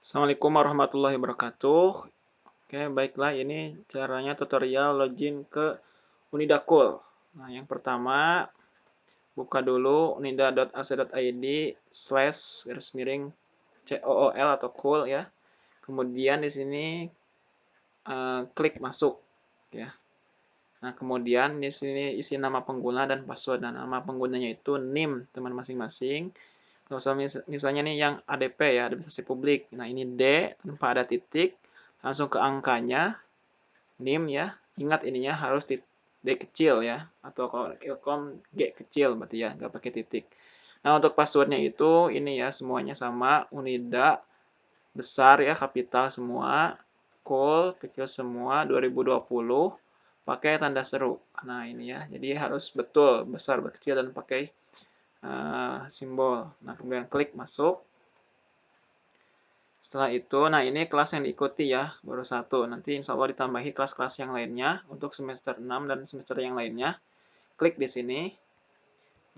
Assalamualaikum warahmatullahi wabarakatuh. Oke, baiklah ini caranya tutorial login ke Unidakul. Nah, yang pertama buka dulu unida.ac.id slash garis miring COOL atau cool ya. Kemudian di sini uh, klik masuk ya. Nah, kemudian di sini isi nama pengguna dan password. Dan nama penggunanya itu NIM teman masing-masing. Kalau misalnya nih yang ADP ya, administrasi publik. Nah, ini D tanpa ada titik, langsung ke angkanya, NIM ya. Ingat ininya harus D kecil ya, atau kalau Ilkom G kecil berarti ya, nggak pakai titik. Nah, untuk passwordnya itu ini ya, semuanya sama, Unida besar ya, kapital semua, call kecil semua, 2020, pakai tanda seru. Nah, ini ya, jadi harus betul, besar, kecil, dan pakai uh, simbol. Nah, kemudian klik masuk. Setelah itu, nah ini kelas yang diikuti ya, baru satu. Nanti insya Allah ditambahi kelas-kelas yang lainnya untuk semester 6 dan semester yang lainnya. Klik di sini.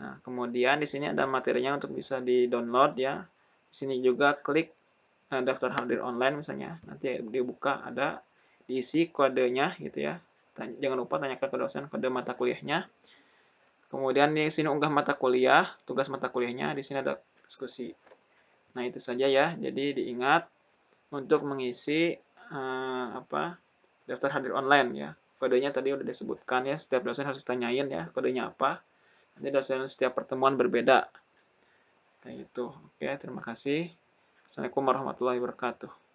Nah, kemudian di sini ada materinya untuk bisa di-download ya. Di sini juga klik uh, daftar hadir online misalnya. Nanti dibuka ada diisi kodenya gitu ya. Jangan lupa tanyakan ke dosen kode mata kuliahnya. Kemudian di sini unggah mata kuliah, tugas mata kuliahnya, di sini ada diskusi. Nah, itu saja ya. Jadi diingat untuk mengisi uh, apa daftar hadir online ya. Kodenya tadi udah disebutkan ya, setiap dosen harus ditanyain ya kodenya apa. Nanti dosen setiap pertemuan berbeda. Kayak gitu. Oke, terima kasih. Assalamualaikum warahmatullahi wabarakatuh.